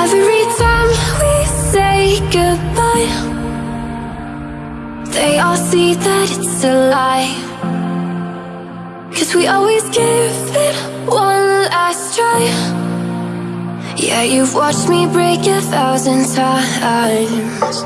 Every time we say goodbye They all see that it's a lie. Cause we always give it one last try. Yeah, you've watched me break a thousand times.